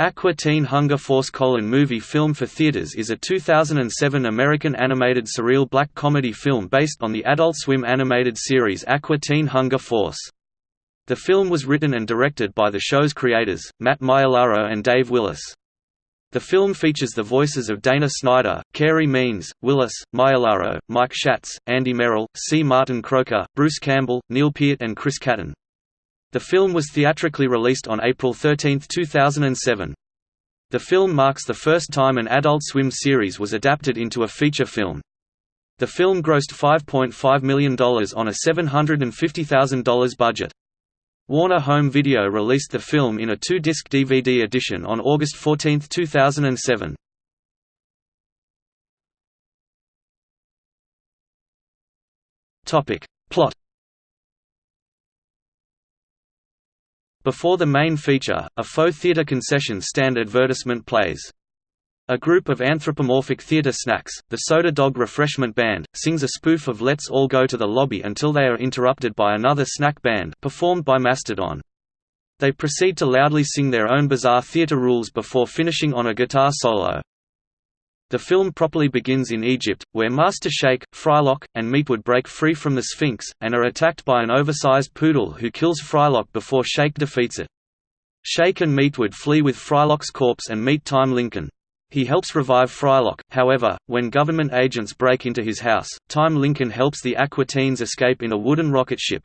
Aqua Teen Hunger Force colon movie film for theaters is a 2007 American animated surreal black comedy film based on the Adult Swim animated series Aqua Teen Hunger Force. The film was written and directed by the show's creators, Matt Maiellaro and Dave Willis. The film features the voices of Dana Snyder, Carey Means, Willis, Maiellaro, Mike Schatz, Andy Merrill, C. Martin Croker, Bruce Campbell, Neil Peart and Chris Kattan. The film was theatrically released on April 13, 2007. The film marks the first time an Adult Swim series was adapted into a feature film. The film grossed $5.5 million on a $750,000 budget. Warner Home Video released the film in a two-disc DVD edition on August 14, 2007. Plot Before the main feature, a faux theater concession stand advertisement plays. A group of anthropomorphic theater snacks, the Soda Dog Refreshment Band, sings a spoof of Let's All Go to the Lobby until they are interrupted by another snack band performed by Mastodon. They proceed to loudly sing their own bizarre theater rules before finishing on a guitar solo. The film properly begins in Egypt, where Master Shake, Frylock, and Meatwad break free from the Sphinx, and are attacked by an oversized poodle who kills Frylock before Shake defeats it. Shake and Meatwad flee with Frylock's corpse and meet Time Lincoln. He helps revive Frylock, however, when government agents break into his house, Time Lincoln helps the Aqua Teens escape in a wooden rocket ship.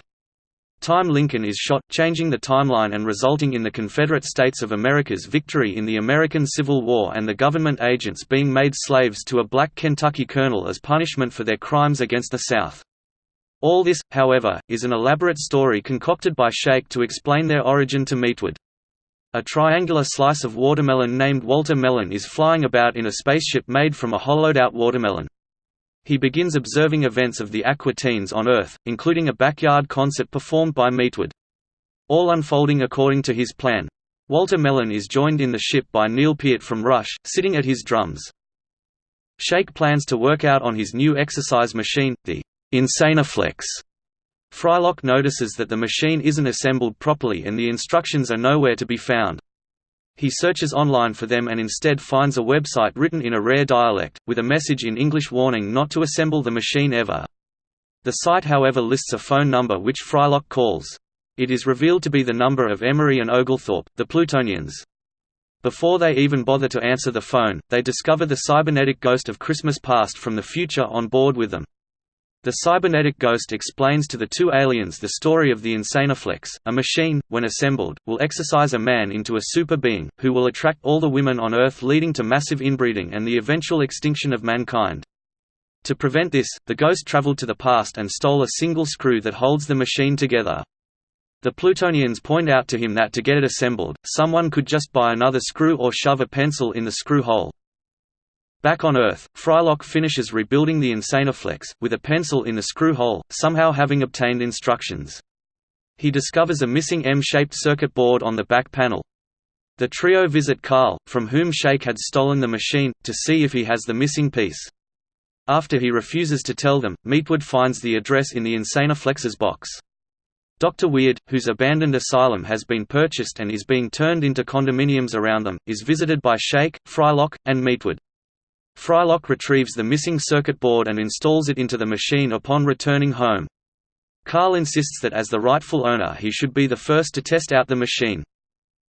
Time Lincoln is shot, changing the timeline and resulting in the Confederate States of America's victory in the American Civil War and the government agents being made slaves to a black Kentucky colonel as punishment for their crimes against the South. All this, however, is an elaborate story concocted by Shake to explain their origin to Meatwad. A triangular slice of watermelon named Walter Melon is flying about in a spaceship made from a hollowed-out watermelon. He begins observing events of the Aqua Teens on Earth, including a backyard concert performed by Meatwad. All unfolding according to his plan. Walter Melon is joined in the ship by Neil Peart from Rush, sitting at his drums. Shake plans to work out on his new exercise machine, the Insanoflex. Frylock notices that the machine isn't assembled properly and the instructions are nowhere to be found. He searches online for them and instead finds a website written in a rare dialect, with a message in English warning not to assemble the machine ever. The site however lists a phone number which Frylock calls. It is revealed to be the number of Emery and Oglethorpe, the Plutonians. Before they even bother to answer the phone, they discover the cybernetic ghost of Christmas past from the future on board with them. The cybernetic ghost explains to the two aliens the story of the Insanoflex, a machine, when assembled, will exercise a man into a super being, who will attract all the women on Earth leading to massive inbreeding and the eventual extinction of mankind. To prevent this, the ghost traveled to the past and stole a single screw that holds the machine together. The Plutonians point out to him that to get it assembled, someone could just buy another screw or shove a pencil in the screw hole. Back on Earth, Frylock finishes rebuilding the Insanoflex, with a pencil in the screw hole, somehow having obtained instructions. He discovers a missing M-shaped circuit board on the back panel. The trio visit Carl, from whom Shake had stolen the machine, to see if he has the missing piece. After he refuses to tell them, Meatwad finds the address in the Insanoflex's box. Dr. Weird, whose abandoned asylum has been purchased and is being turned into condominiums around them, is visited by Shake, Frylock, and Meatwad. Frylock retrieves the missing circuit board and installs it into the machine upon returning home. Carl insists that as the rightful owner he should be the first to test out the machine.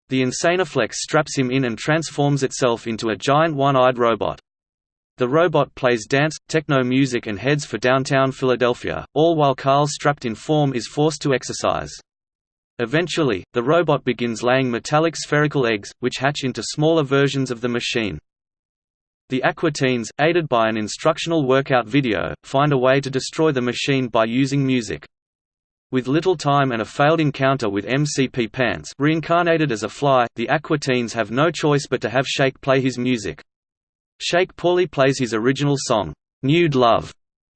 The Insanoflex straps him in and transforms itself into a giant one-eyed robot. The robot plays dance, techno music and heads for downtown Philadelphia, all while Carl strapped in form is forced to exercise. Eventually, the robot begins laying metallic spherical eggs, which hatch into smaller versions of the machine. The Aqua Teens, aided by an instructional workout video, find a way to destroy the machine by using music. With little time and a failed encounter with MC Pee Pants reincarnated as a fly, the Aqua Teens have no choice but to have Shake play his music. Shake poorly plays his original song, Nude Love,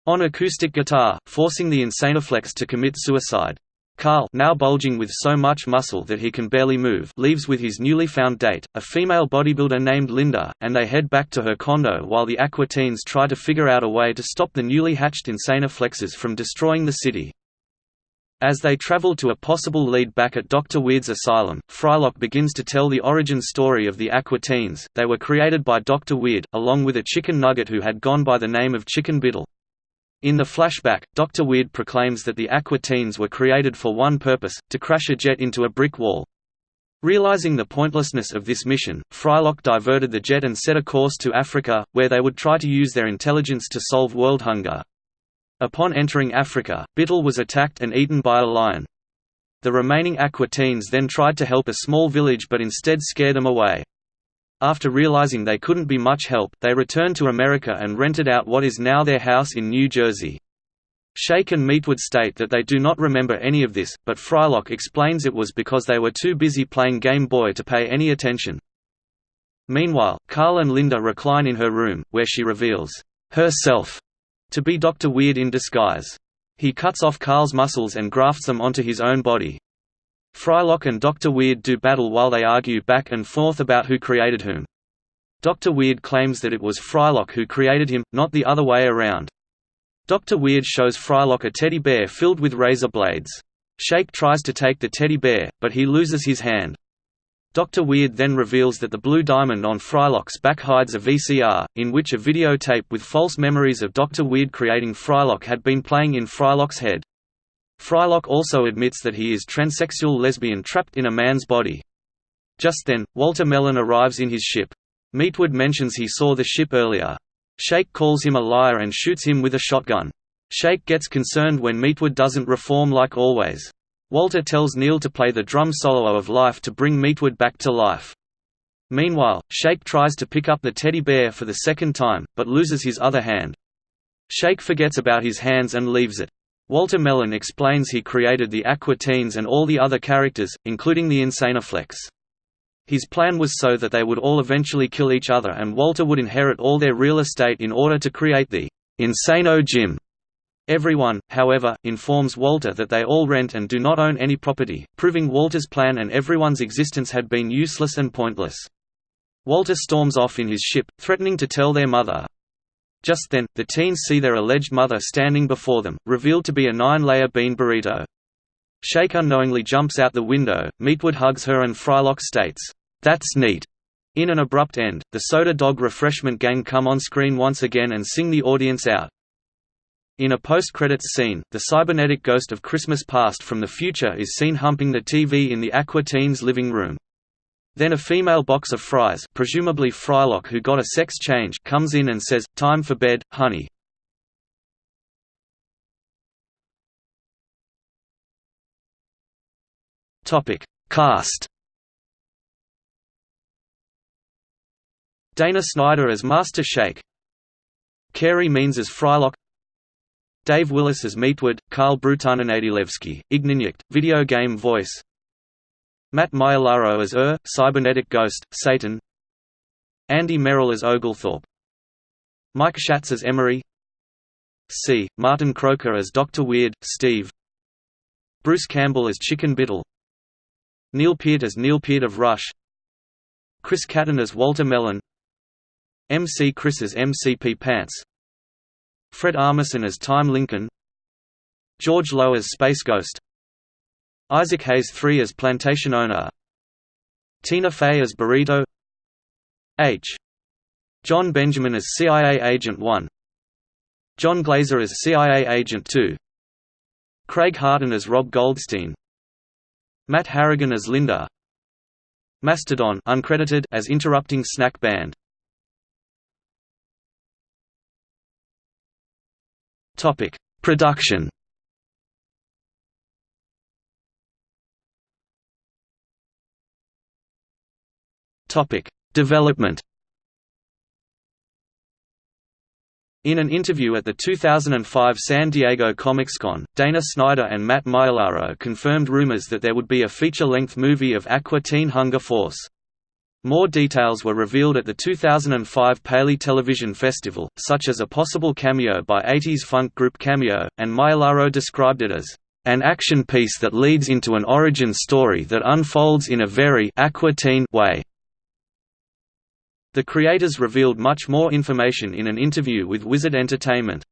on acoustic guitar, forcing the Insanoflex to commit suicide. Carl now bulging with so much muscle that he can barely move leaves with his newly found date, a female bodybuilder named Linda, and they head back to her condo while the Aqua Teens try to figure out a way to stop the newly hatched Insanoflexes from destroying the city. As they travel to a possible lead back at Dr. Weird's asylum, Frylock begins to tell the origin story of the Aqua Teens. They were created by Dr. Weird, along with a chicken nugget who had gone by the name of Chicken Biddle. In the flashback, Dr. Weird proclaims that the Aqua Teens were created for one purpose, to crash a jet into a brick wall. Realizing the pointlessness of this mission, Frylock diverted the jet and set a course to Africa, where they would try to use their intelligence to solve world hunger. Upon entering Africa, Biddle was attacked and eaten by a lion. The remaining Aqua Teens then tried to help a small village but instead scared them away. After realizing they couldn't be much help, they returned to America and rented out what is now their house in New Jersey. Shake and Meatwad state that they do not remember any of this, but Frylock explains it was because they were too busy playing Game Boy to pay any attention. Meanwhile, Carl and Linda recline in her room, where she reveals herself to be Dr. Weird in disguise. He cuts off Carl's muscles and grafts them onto his own body. Frylock and Dr. Weird do battle while they argue back and forth about who created whom. Dr. Weird claims that it was Frylock who created him, not the other way around. Dr. Weird shows Frylock a teddy bear filled with razor blades. Shake tries to take the teddy bear, but he loses his hand. Dr. Weird then reveals that the blue diamond on Frylock's back hides a VCR, in which a videotape with false memories of Dr. Weird creating Frylock had been playing in Frylock's head. Frylock also admits that he is transsexual lesbian trapped in a man's body. Just then, Walter Melon arrives in his ship. Meatwad mentions he saw the ship earlier. Shake calls him a liar and shoots him with a shotgun. Shake gets concerned when Meatwad doesn't reform like always. Walter tells Neil to play the drum solo of Life to bring Meatwad back to life. Meanwhile, Shake tries to pick up the teddy bear for the second time, but loses his other hand. Shake forgets about his hands and leaves it. Walter Melon explains he created the Aqua Teens and all the other characters, including the Insanoflex. His plan was so that they would all eventually kill each other and Walter would inherit all their real estate in order to create the Insano Gym. Everyone, however, informs Walter that they all rent and do not own any property, proving Walter's plan and everyone's existence had been useless and pointless. Walter storms off in his ship, threatening to tell their mother. Just then, the teens see their alleged mother standing before them, revealed to be a nine-layer bean burrito. Shake unknowingly jumps out the window, Meatwad hugs her and Frylock states, "'That's neat'". In an abrupt end, the Soda Dog Refreshment Gang come on screen once again and sing the audience out. In a post-credits scene, the cybernetic ghost of Christmas Past from the future is seen humping the TV in the Aqua Teens' living room. Then a female box of fries presumably Frylock who got a sex change comes in and says, time for bed, honey. Cast. Dana Snyder as Master Shake. Carey Means as Frylock. Dave Willis as Meatwad, Carl Brutananadilewski, Ignignokt, video game voice Matt Maiellaro as Err, cybernetic ghost, Satan. Andy Merrill as Oglethorpe. Mike Schatz as Emery. C. Martin Croker as Dr. Weird, Steve. Bruce Campbell as Chicken Biddle. Neil Peart as Neil Peart of Rush. Chris Kattan as Walter Melon. MC Chris as MC Pee Pants. Fred Armisen as Time Lincoln. George Lowe as Space Ghost Isaac Hayes III as Plantation Owner. Tina Fey as Burrito. H. Jon Benjamin as CIA Agent 1 Jon Glaser as CIA Agent 2 Craig Harden as Rob Goldstein. Matt Harrigan as Linda. Mastodon uncredited as Interrupting Snack Band. Production. Topic: Development. In an interview at the 2005 San Diego Comic-Con, Dana Snyder and Matt Maiellaro confirmed rumors that there would be a feature-length movie of Aqua Teen Hunger Force. More details were revealed at the 2005 Paley Television Festival, such as a possible cameo by 80s funk group Cameo, and Maiellaro described it as an action piece that leads into an origin story that unfolds in a very Aqua Teen way. The creators revealed much more information in an interview with Wizard Entertainment.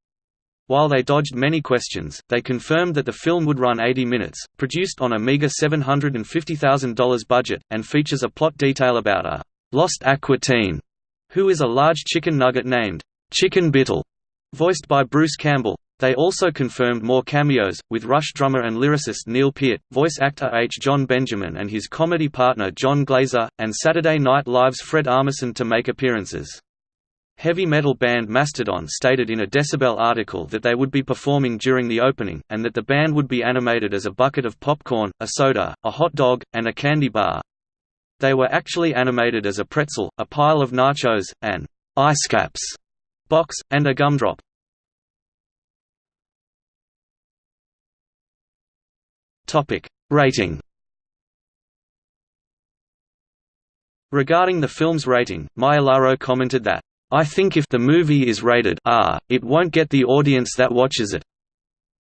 While they dodged many questions, they confirmed that the film would run 80 minutes, produced on a meager $750,000 budget, and features a plot detail about a «lost Aqua teen» who is a large chicken nugget named «Chicken Bittle», voiced by Bruce Campbell. They also confirmed more cameos, with Rush drummer and lyricist Neil Peart, voice actor H. Jon Benjamin and his comedy partner Jon Glaser, and Saturday Night Live's Fred Armisen to make appearances. Heavy metal band Mastodon stated in a Decibel article that they would be performing during the opening, and that the band would be animated as a bucket of popcorn, a soda, a hot dog, and a candy bar. They were actually animated as a pretzel, a pile of nachos, an ice caps box, and a gumdrop. Topic: Rating. Regarding the film's rating, Maiellaro commented that, "I think if the movie is rated R, it won't get the audience that watches it.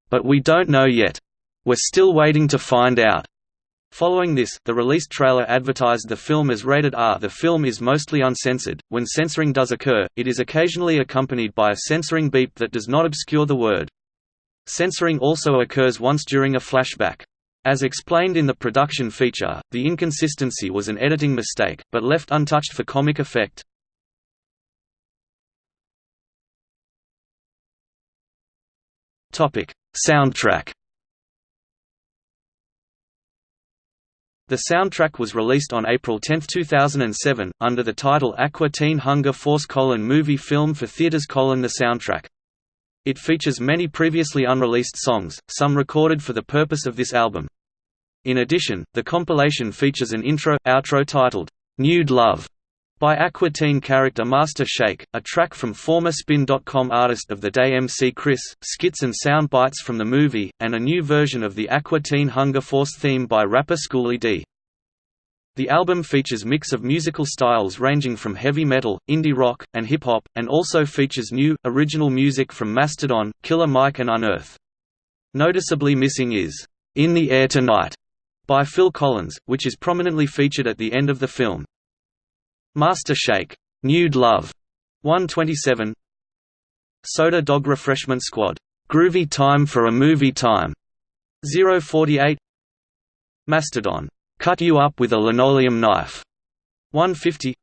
But we don't know yet. We're still waiting to find out." Following this, the released trailer advertised the film as rated R. The film is mostly uncensored. When censoring does occur, it is occasionally accompanied by a censoring beep that does not obscure the word. Censoring also occurs once during a flashback. As explained in the production feature, the inconsistency was an editing mistake, but left untouched for comic effect. Soundtrack The soundtrack was released on April 10, 2007, under the title Aqua Teen Hunger Force Movie Film for Theaters The Soundtrack. It features many previously unreleased songs, some recorded for the purpose of this album. In addition, the compilation features an intro-outro titled, "'Nude Love' by Aqua Teen character Master Shake, a track from former Spin.com artist of the day MC Chris, skits and sound bites from the movie, and a new version of the Aqua Teen Hunger Force theme by rapper Schooly D. The album features mix of musical styles ranging from heavy metal, indie rock, and hip-hop, and also features new, original music from Mastodon, Killer Mike and Unearth. Noticeably missing is, "'In the Air Tonight' by Phil Collins, which is prominently featured at the end of the film. Master Shake, Nude Love, 127. Soda Dog Refreshment Squad, Groovy Time for a Movie Time, 048. Mastodon, Cut You Up with a Linoleum Knife. 150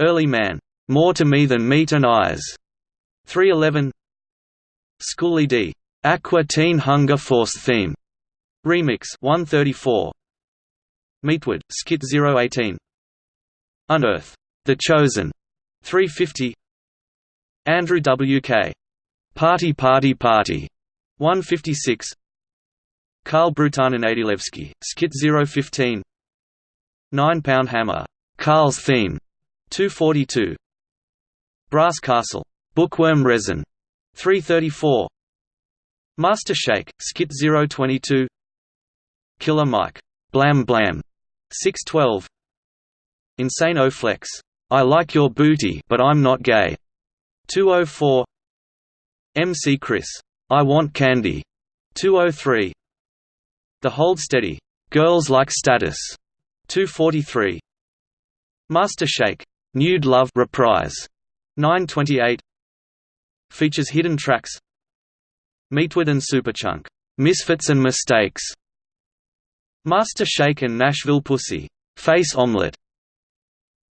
Early Man, More to Me Than Meat and Eyes. 311 Schooly D, Aqua Teen Hunger Force Theme. Remix 134 Meatwad, Skit 018 Unearth, The Chosen. 350 Andrew W.K. Party Party Party. 156 Karl and Adilevsky, Skit 015 Nine Pound Hammer, Karl's Theme, 242 Brass Castle, Bookworm Resin, 334 Master Shake, Skit 022 Killer Mike, Blam Blam, 612 Insane O Flex, I like your booty but I'm not gay, 204 MC Chris, I want candy, 203 the Hold Steady, Girls Like Status, 243. Master Shake, Nude Love reprise, 928. Features hidden tracks. Meatwad and Superchunk, Misfits and Mistakes. Master Shake and Nashville Pussy, Face Omelette.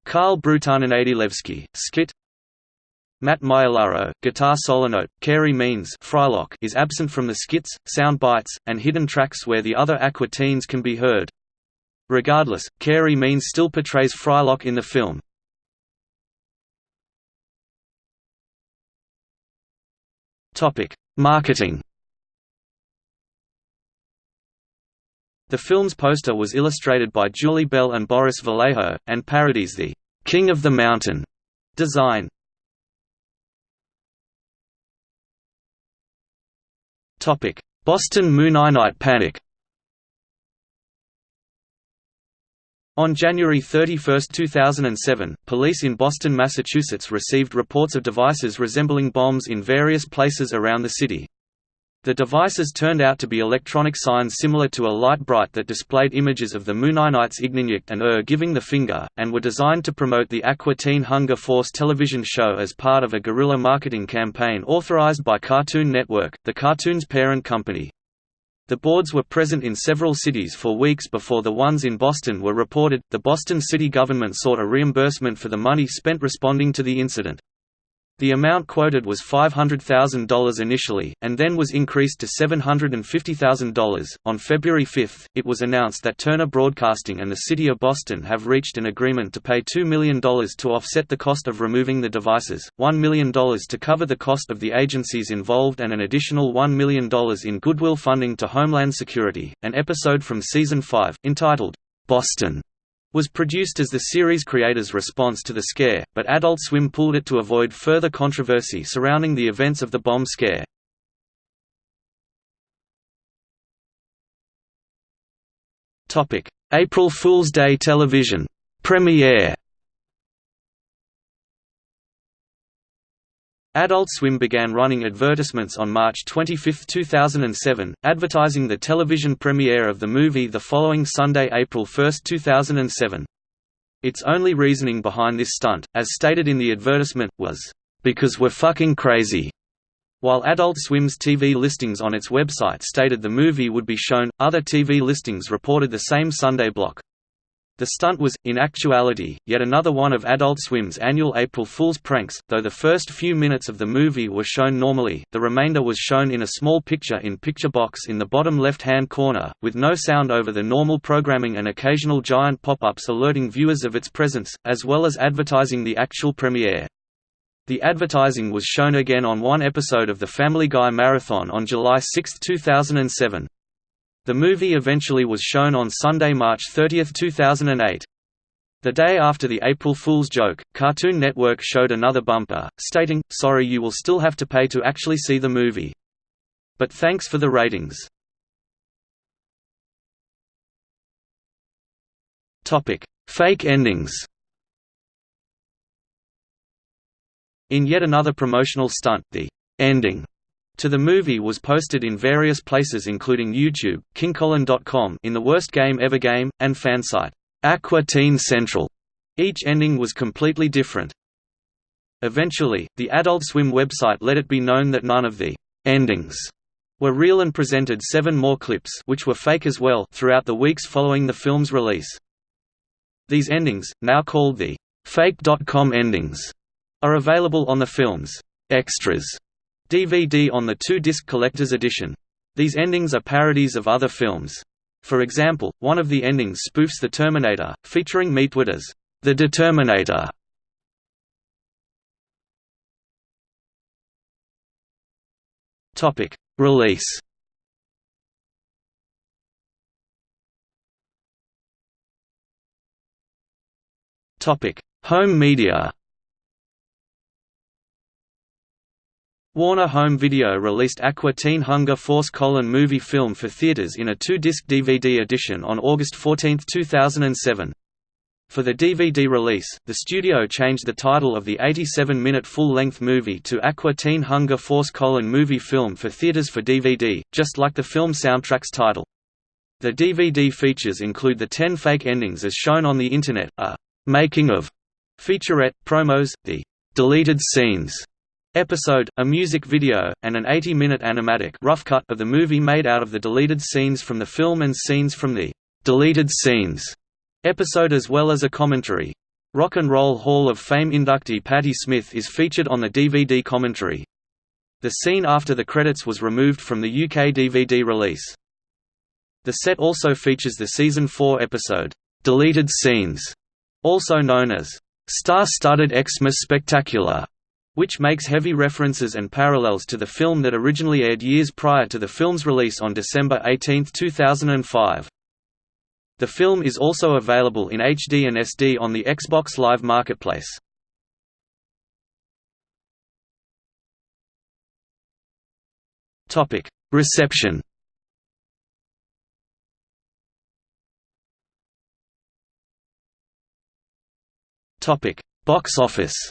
Karl Bruton and Adilevsky, Skit Matt Maiellaro, guitar solo note, Carey Means Frylock is absent from the skits, sound bites, and hidden tracks where the other Aqua Teens can be heard. Regardless, Carey Means still portrays Frylock in the film. Marketing The film's poster was illustrated by Julie Bell and Boris Vallejo, and parodies the «King of the Mountain» design. Boston Mooninite Panic On January 31, 2007, police in Boston, Massachusetts received reports of devices resembling bombs in various places around the city. The devices turned out to be electronic signs similar to a Lite-Brite that displayed images of the Mooninites Ignignokt and Err giving the finger, and were designed to promote the Aqua Teen Hunger Force television show as part of a guerrilla marketing campaign authorized by Cartoon Network, the cartoon's parent company. The boards were present in several cities for weeks before the ones in Boston were reported. The Boston city government sought a reimbursement for the money spent responding to the incident. The amount quoted was $500,000 initially, and then was increased to $750,000. On February 5, it was announced that Turner Broadcasting and the City of Boston have reached an agreement to pay $2 million to offset the cost of removing the devices, $1 million to cover the cost of the agencies involved, and an additional $1 million in goodwill funding to Homeland Security. An episode from Season 5, entitled, Boston was produced as the series creators' response to the scare, but Adult Swim pulled it to avoid further controversy surrounding the events of the bomb scare. April Fool's Day television premiere Adult Swim began running advertisements on March 25, 2007, advertising the television premiere of the movie the following Sunday, April 1, 2007. Its only reasoning behind this stunt, as stated in the advertisement, was, "...because we're fucking crazy." While Adult Swim's TV listings on its website stated the movie would be shown, other TV listings reported the same Sunday block. The stunt was, in actuality, yet another one of Adult Swim's annual April Fool's pranks, though the first few minutes of the movie were shown normally, the remainder was shown in a small picture-in-picture box in the bottom left-hand corner, with no sound over the normal programming and occasional giant pop-ups alerting viewers of its presence, as well as advertising the actual premiere. The advertising was shown again on one episode of The Family Guy Marathon on July 6, 2007. The movie eventually was shown on Sunday, March 30, 2008. The day after the April Fool's joke, Cartoon Network showed another bumper, stating, Sorry you will still have to pay to actually see the movie. But thanks for the ratings. Fake endings In yet another promotional stunt, the ending to the movie was posted in various places including YouTube, KingColin.com in the Worst Game Ever game, and fansite, Aqua Teen Central. Each ending was completely different. Eventually, the Adult Swim website let it be known that none of the endings were real and presented seven more clips which were fake as well throughout the weeks following the film's release. These endings, now called the fake.com endings, are available on the film's extras DVD on the two-disc collector's edition. These endings are parodies of other films. For example, one of the endings spoofs The Terminator, featuring Meatwad as the Determinator. Topic: Release. Topic: Home media. Warner Home Video released Aqua Teen Hunger Force colon movie film for theaters in a two-disc DVD edition on August 14, 2007. For the DVD release, the studio changed the title of the 87-minute full-length movie to Aqua Teen Hunger Force colon movie film for theaters for DVD, just like the film soundtrack's title. The DVD features include the 10 fake endings as shown on the Internet, a «making of» featurette, promos, the «deleted scenes» episode, a music video, and an 80-minute animatic rough cut of the movie made out of the deleted scenes from the film and scenes from the «deleted scenes» episode as well as a commentary. Rock and Roll Hall of Fame inductee Patti Smith is featured on the DVD commentary. The scene after the credits was removed from the UK DVD release. The set also features the Season 4 episode, «Deleted Scenes», also known as «Star-Studded Xmas Spectacular», which makes heavy references and parallels to the film that originally aired years prior to the film's release on December 18, 2005. The film is also available in HD and SD on the Xbox Live Marketplace. Topic: Reception Topic: Box office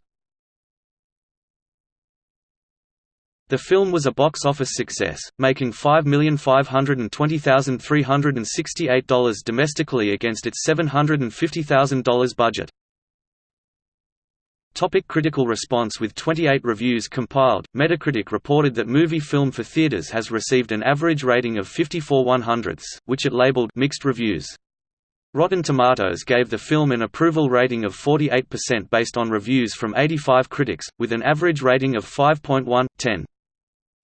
The film was a box office success, making $5,520,368 domestically against its $750,000 budget. Topic critical response With 28 reviews compiled, Metacritic reported that movie Film for Theaters has received an average rating of 54 100ths, which it labeled mixed reviews. Rotten Tomatoes gave the film an approval rating of 48% based on reviews from 85 critics, with an average rating of 5.1/10.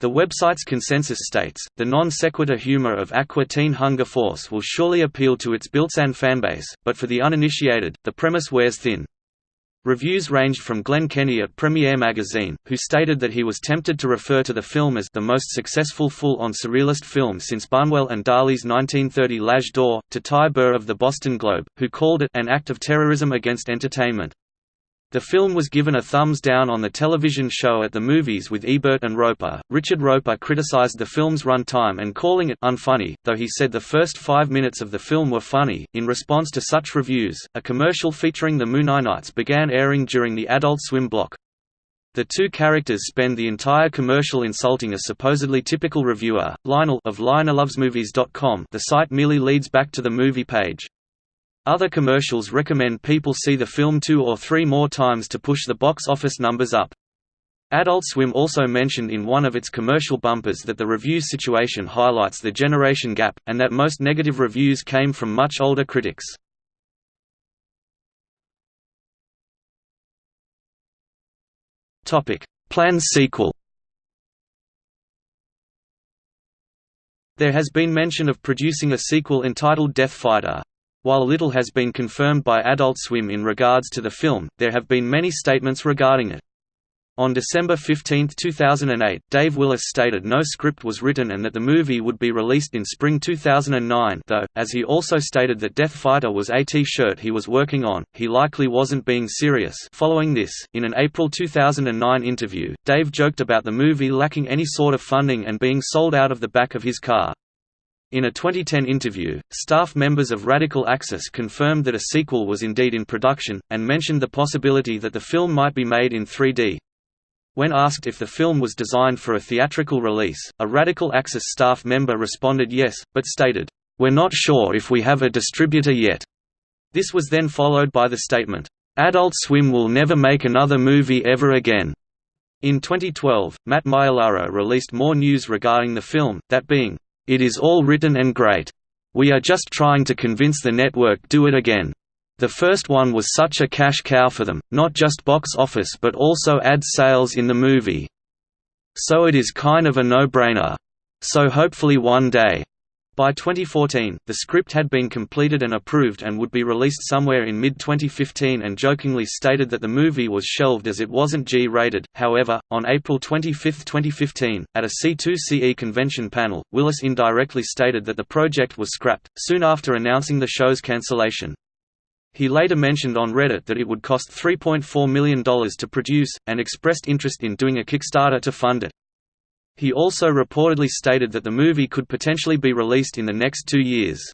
The website's consensus states, the non sequitur humor of Aqua Teen Hunger Force will surely appeal to its built-in fanbase, but for the uninitiated, the premise wears thin. Reviews ranged from Glenn Kenny at Premiere Magazine, who stated that he was tempted to refer to the film as the most successful full-on surrealist film since Buñuel and Dali's 1930 L'Âge d'Or, to Ty Burr of the Boston Globe, who called it an act of terrorism against entertainment. The film was given a thumbs down on the television show at the movies with Ebert and Roeper. Richard Roeper criticized the film's runtime and calling it unfunny, though he said the first five minutes of the film were funny. In response to such reviews, a commercial featuring the Mooninites began airing during the Adult Swim block. The two characters spend the entire commercial insulting a supposedly typical reviewer, Lionel of LionelLovesMovies.com. The site merely leads back to the movie page. Other commercials recommend people see the film two or three more times to push the box office numbers up. Adult Swim also mentioned in one of its commercial bumpers that the review situation highlights the generation gap, and that most negative reviews came from much older critics. Planned sequel There has been mention of producing a sequel entitled Death Fighter. While little has been confirmed by Adult Swim in regards to the film, there have been many statements regarding it. On December 15, 2008, Dave Willis stated no script was written and that the movie would be released in spring 2009 though, as he also stated that Death Fighter was a T-shirt he was working on, he likely wasn't being serious following this, in an April 2009 interview, Dave joked about the movie lacking any sort of funding and being sold out of the back of his car. In a 2010 interview, staff members of Radical Axis confirmed that a sequel was indeed in production, and mentioned the possibility that the film might be made in 3D. When asked if the film was designed for a theatrical release, a Radical Axis staff member responded yes, but stated, "'We're not sure if we have a distributor yet." This was then followed by the statement, "'Adult Swim will never make another movie ever again." In 2012, Matt Maiellaro released more news regarding the film, that being, it is all written and great. We are just trying to convince the network do it again. The first one was such a cash cow for them, not just box office but also ad sales in the movie. So it is kind of a no-brainer. So hopefully one day, by 2014, the script had been completed and approved and would be released somewhere in mid-2015 and jokingly stated that the movie was shelved as it wasn't G-rated. However, on April 25, 2015, at a C2CE convention panel, Willis indirectly stated that the project was scrapped, soon after announcing the show's cancellation. He later mentioned on Reddit that it would cost $3.4 million to produce, and expressed interest in doing a Kickstarter to fund it. He also reportedly stated that the movie could potentially be released in the next two years.